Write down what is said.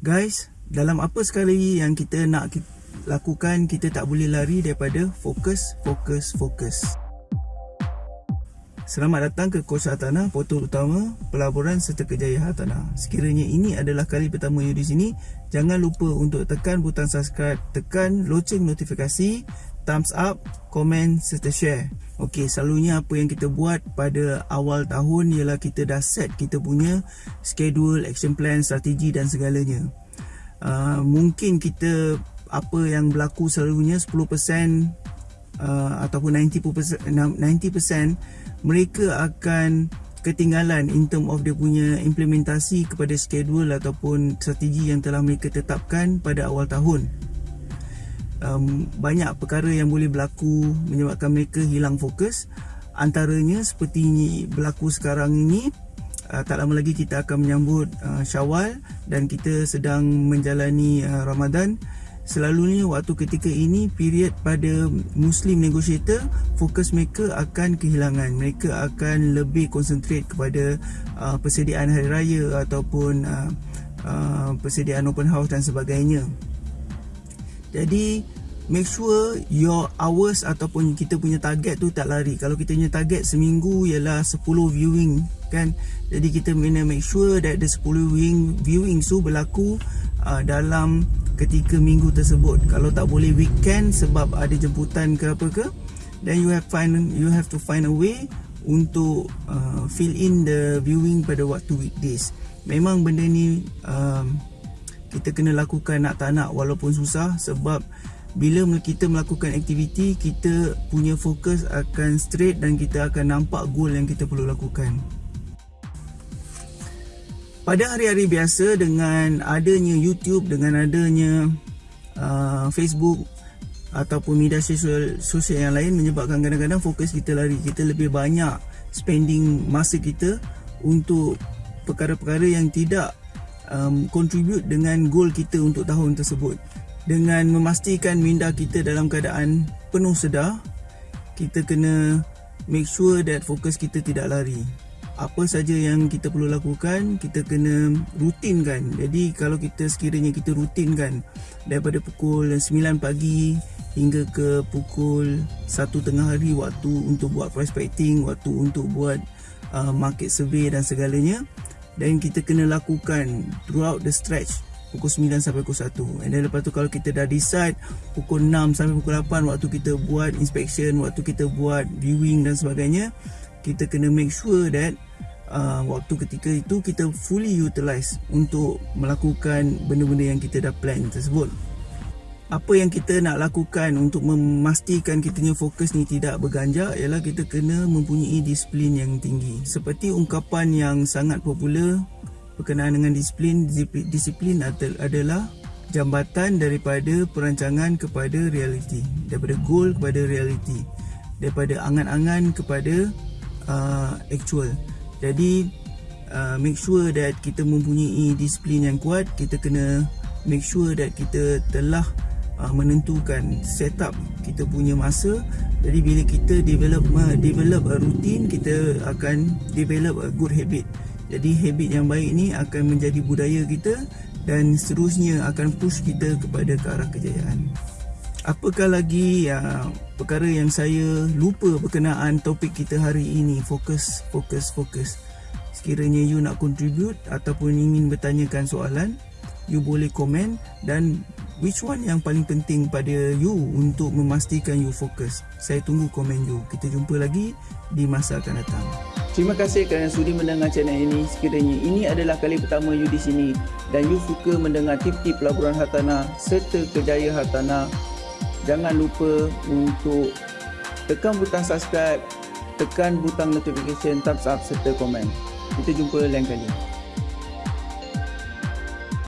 Guys, dalam apa sekali yang kita nak lakukan, kita tak boleh lari daripada fokus, fokus, fokus. Selamat datang ke Kos Hartanah, portal utama pelaburan serta kejayaan hartanah. Sekiranya ini adalah kali pertama you di sini, jangan lupa untuk tekan butang subscribe, tekan loceng notifikasi, thumbs up, komen serta share. Okey, selalunya apa yang kita buat pada awal tahun ialah kita dah set kita punya schedule, action plan, strategi dan segalanya. Uh, mungkin kita apa yang berlaku selalunya 10% uh, ataupun 90% 90% mereka akan ketinggalan in term of dia punya implementasi kepada schedule ataupun strategi yang telah mereka tetapkan pada awal tahun um, banyak perkara yang boleh berlaku menyebabkan mereka hilang fokus antaranya seperti berlaku sekarang ini uh, tak lama lagi kita akan menyambut uh, Syawal dan kita sedang menjalani uh, Ramadan. Selalunya waktu ketika ini period pada Muslim negotiator fokus mereka akan kehilangan. Mereka akan lebih concentrate kepada uh, persediaan hari raya ataupun uh, uh, persediaan open house dan sebagainya. Jadi make sure your hours ataupun kita punya target tu tak lari. Kalau kita punya target seminggu ialah 10 viewing kan? Jadi kita kena make sure that the 10 viewing viewing tu berlaku uh, dalam ketika minggu tersebut. Kalau tak boleh weekend sebab ada jemputan ke apa ke then you have find you have to find a way untuk uh, fill in the viewing pada waktu weekdays. Memang benda ni um, kita kena lakukan nak tak nak walaupun susah sebab bila kita melakukan aktiviti kita punya fokus akan straight dan kita akan nampak goal yang kita perlu lakukan. Pada hari-hari biasa dengan adanya YouTube dengan adanya uh, Facebook ataupun media sosial sosial yang lain menyebabkan kadang-kadang fokus kita lari. Kita lebih banyak spending masa kita untuk perkara-perkara yang tidak um, contribute dengan goal kita untuk tahun tersebut dengan memastikan minda kita dalam keadaan penuh sedar kita kena make sure that fokus kita tidak lari. Apa saja yang kita perlu lakukan kita kena rutinkan. Jadi kalau kita sekiranya kita rutinkan daripada pukul 9 pagi hingga ke pukul 1 tengah hari waktu untuk buat prospecting waktu untuk buat uh, market survey dan segalanya dan kita kena lakukan throughout the stretch pukul 9 sampai pukul 1 and then lepas tu kalau kita dah decide pukul 6 sampai pukul 8 waktu kita buat inspection waktu kita buat viewing dan sebagainya kita kena make sure that uh, waktu ketika itu kita fully utilize untuk melakukan benda-benda yang kita dah plan tersebut. Apa yang kita nak lakukan untuk memastikan kita punya fokus ni tidak berganjak ialah kita kena mempunyai disiplin yang tinggi. Seperti ungkapan yang sangat popular berkenaan dengan disiplin disiplin adalah jambatan daripada perancangan kepada realiti daripada goal kepada realiti daripada angan-angan kepada uh, actual. Jadi uh, make sure that kita mempunyai disiplin yang kuat. Kita kena make sure that kita telah uh, menentukan setup kita punya masa. Jadi bila kita develop uh, develop a routine, kita akan develop a good habit. Jadi habit yang baik ni akan menjadi budaya kita dan seterusnya akan push kita kepada ke arah kejayaan. Apakah lagi uh, perkara yang saya lupa berkenaan topik kita hari ini? Fokus, fokus, fokus. Sekiranya you nak contribute ataupun ingin bertanyakan soalan You boleh komen dan which one yang paling penting pada you untuk memastikan you fokus. Saya tunggu komen you. Kita jumpa lagi di masa akan datang Terima kasih kerana sudi mendengar channel ini Sekiranya ini adalah kali pertama you di sini Dan you suka mendengar tip-tip pelaburan hartanah Serta kejayaan hartanah jangan lupa untuk tekan butang subscribe, tekan butang notification, thumbs up serta komen. Kita jumpa lain kali.